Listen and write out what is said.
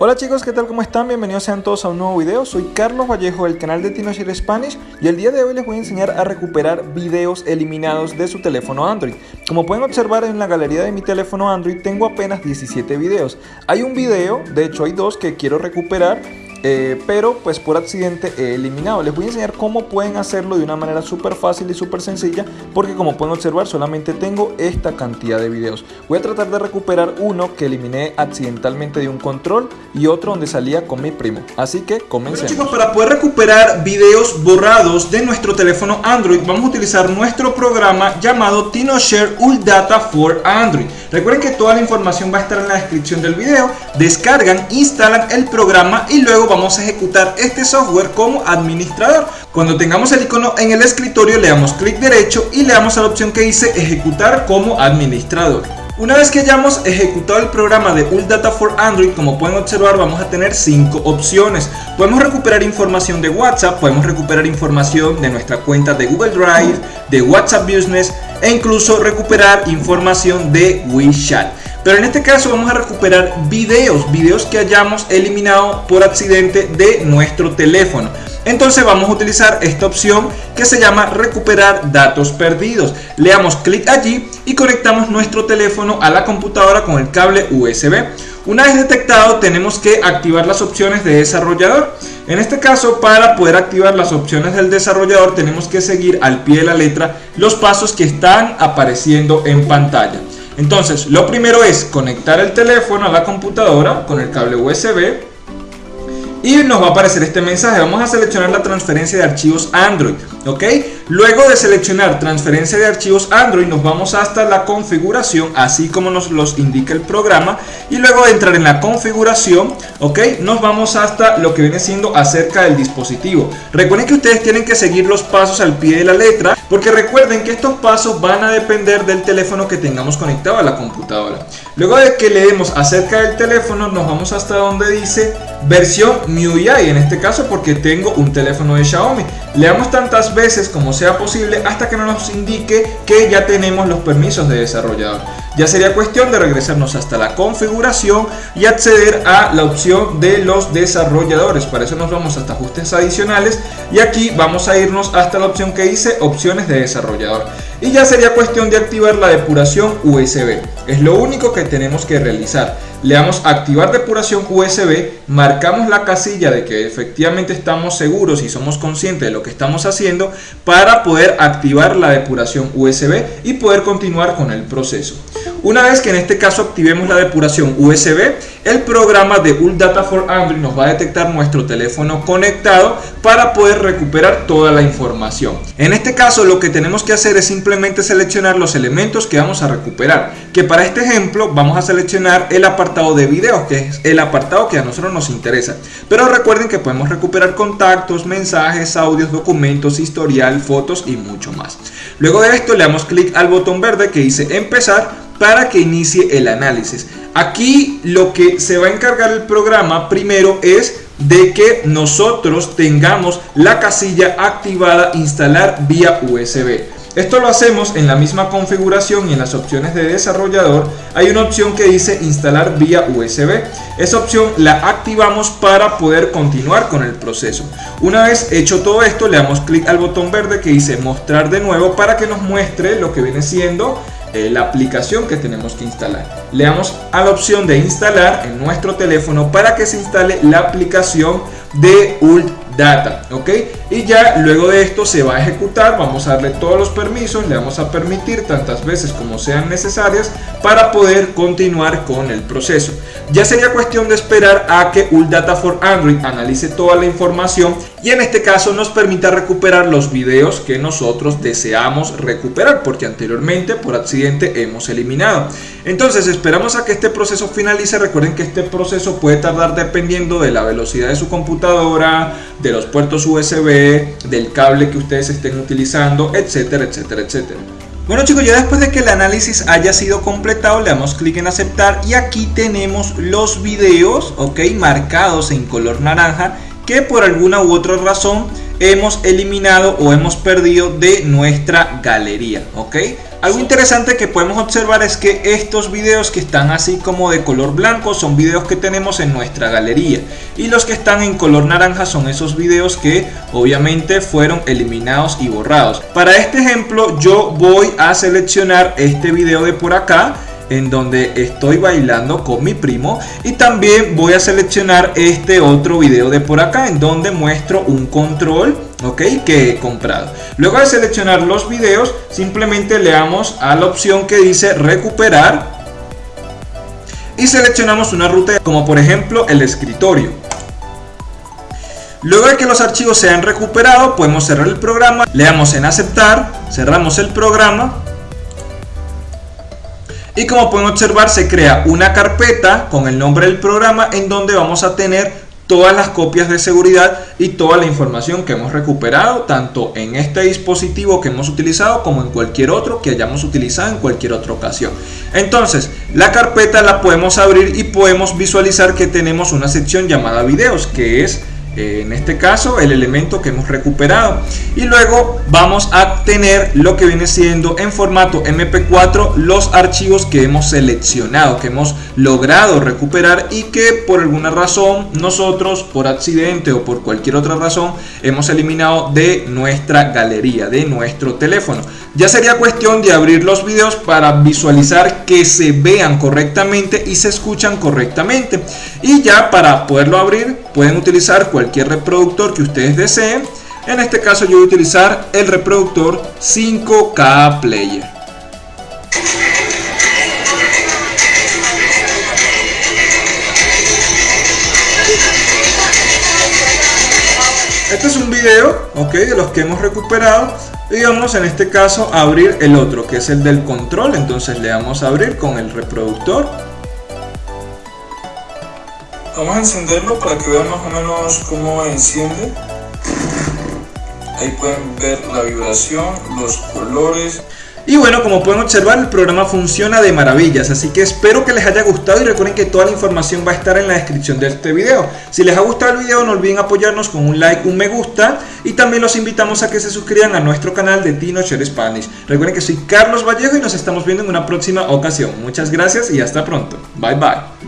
Hola chicos, ¿qué tal? ¿Cómo están? Bienvenidos sean todos a un nuevo video. Soy Carlos Vallejo del canal de TinoShare Spanish y el día de hoy les voy a enseñar a recuperar videos eliminados de su teléfono Android. Como pueden observar en la galería de mi teléfono Android tengo apenas 17 videos. Hay un video, de hecho hay dos que quiero recuperar eh, pero pues por accidente he eliminado. Les voy a enseñar cómo pueden hacerlo de una manera súper fácil y súper sencilla porque como pueden observar solamente tengo esta cantidad de videos. Voy a tratar de recuperar uno que eliminé accidentalmente de un control y otro donde salía con mi primo. Así que comencemos. chicos, para poder recuperar videos borrados de nuestro teléfono Android vamos a utilizar nuestro programa llamado TinoShare Data for Android. Recuerden que toda la información va a estar en la descripción del video. Descargan, instalan el programa y luego vamos a ejecutar este software como administrador. Cuando tengamos el icono en el escritorio le damos clic derecho y le damos a la opción que dice ejecutar como administrador. Una vez que hayamos ejecutado el programa de Data for Android, como pueden observar, vamos a tener cinco opciones. Podemos recuperar información de WhatsApp, podemos recuperar información de nuestra cuenta de Google Drive, de WhatsApp Business e incluso recuperar información de WeChat. Pero en este caso vamos a recuperar videos, videos que hayamos eliminado por accidente de nuestro teléfono. Entonces vamos a utilizar esta opción que se llama recuperar datos perdidos. Le damos clic allí y conectamos nuestro teléfono a la computadora con el cable USB. Una vez detectado tenemos que activar las opciones de desarrollador. En este caso para poder activar las opciones del desarrollador tenemos que seguir al pie de la letra los pasos que están apareciendo en pantalla. Entonces, lo primero es conectar el teléfono a la computadora con el cable USB y nos va a aparecer este mensaje. Vamos a seleccionar la transferencia de archivos Android, ¿ok? Luego de seleccionar transferencia de archivos Android, nos vamos hasta la configuración, así como nos los indica el programa. Y luego de entrar en la configuración, ¿ok? Nos vamos hasta lo que viene siendo acerca del dispositivo. Recuerden que ustedes tienen que seguir los pasos al pie de la letra, porque recuerden que estos pasos van a depender del teléfono que tengamos conectado a la computadora. Luego de que le demos acerca del teléfono, nos vamos hasta donde dice versión MIUI, en este caso porque tengo un teléfono de Xiaomi. Le damos tantas veces como sea posible hasta que nos indique que ya tenemos los permisos de desarrollador. Ya sería cuestión de regresarnos hasta la configuración y acceder a la opción de los desarrolladores. Para eso nos vamos hasta ajustes adicionales y aquí vamos a irnos hasta la opción que dice opciones de desarrollador. Y ya sería cuestión de activar la depuración USB. Es lo único que tenemos que realizar le damos activar depuración USB, marcamos la casilla de que efectivamente estamos seguros y somos conscientes de lo que estamos haciendo para poder activar la depuración USB y poder continuar con el proceso. Una vez que en este caso activemos la depuración USB, el programa de Data for Android nos va a detectar nuestro teléfono conectado para poder recuperar toda la información. En este caso lo que tenemos que hacer es simplemente seleccionar los elementos que vamos a recuperar, que para este ejemplo vamos a seleccionar el apartado de videos, que es el apartado que a nosotros nos interesa. Pero recuerden que podemos recuperar contactos, mensajes, audios, documentos, historial, fotos y mucho más. Luego de esto le damos clic al botón verde que dice empezar para que inicie el análisis. Aquí lo que se va a encargar el programa primero es de que nosotros tengamos la casilla activada instalar vía USB. Esto lo hacemos en la misma configuración y en las opciones de desarrollador hay una opción que dice instalar vía USB. Esa opción la activamos para poder continuar con el proceso. Una vez hecho todo esto le damos clic al botón verde que dice mostrar de nuevo para que nos muestre lo que viene siendo la aplicación que tenemos que instalar. Le damos a la opción de instalar en nuestro teléfono para que se instale la aplicación de Ult Data, ¿ok? Y ya luego de esto se va a ejecutar, vamos a darle todos los permisos, le vamos a permitir tantas veces como sean necesarias para poder continuar con el proceso. Ya sería cuestión de esperar a que Ult Data for Android analice toda la información y en este caso nos permita recuperar los videos que nosotros deseamos recuperar porque anteriormente por accidente hemos eliminado. Entonces esperamos a que este proceso finalice, recuerden que este proceso puede tardar dependiendo de la velocidad de su computadora, de los puertos USB, del cable que ustedes estén utilizando, etcétera, etcétera, etcétera. Bueno chicos, ya después de que el análisis haya sido completado, le damos clic en aceptar y aquí tenemos los videos, ok, marcados en color naranja que por alguna u otra razón hemos eliminado o hemos perdido de nuestra galería, ok. Algo interesante que podemos observar es que estos videos que están así como de color blanco son videos que tenemos en nuestra galería y los que están en color naranja son esos videos que obviamente fueron eliminados y borrados. Para este ejemplo yo voy a seleccionar este video de por acá en donde estoy bailando con mi primo y también voy a seleccionar este otro video de por acá en donde muestro un control ok que he comprado. Luego de seleccionar los videos simplemente le damos a la opción que dice recuperar y seleccionamos una ruta como por ejemplo el escritorio. Luego de que los archivos se han recuperado, podemos cerrar el programa, le damos en aceptar, cerramos el programa y como pueden observar se crea una carpeta con el nombre del programa en donde vamos a tener todas las copias de seguridad y toda la información que hemos recuperado tanto en este dispositivo que hemos utilizado como en cualquier otro que hayamos utilizado en cualquier otra ocasión. Entonces la carpeta la podemos abrir y podemos visualizar que tenemos una sección llamada videos que es en este caso el elemento que hemos recuperado. Y luego vamos a tener lo que viene siendo en formato mp4 los archivos que hemos seleccionado que hemos logrado recuperar y que por alguna razón nosotros por accidente o por cualquier otra razón hemos eliminado de nuestra galería de nuestro teléfono. Ya sería cuestión de abrir los videos para visualizar que se vean correctamente y se escuchan correctamente. Y ya para poderlo abrir pueden utilizar cualquier cualquier reproductor que ustedes deseen. En este caso yo voy a utilizar el reproductor 5K Player. Este es un video, ok, de los que hemos recuperado y vamos en este caso a abrir el otro, que es el del control. Entonces le damos a abrir con el reproductor Vamos a encenderlo para que vean más o menos cómo enciende. Ahí pueden ver la vibración, los colores. Y bueno, como pueden observar, el programa funciona de maravillas, así que espero que les haya gustado y recuerden que toda la información va a estar en la descripción de este video. Si les ha gustado el video, no olviden apoyarnos con un like, un me gusta y también los invitamos a que se suscriban a nuestro canal de Tino Share Spanish. Recuerden que soy Carlos Vallejo y nos estamos viendo en una próxima ocasión. Muchas gracias y hasta pronto. Bye bye.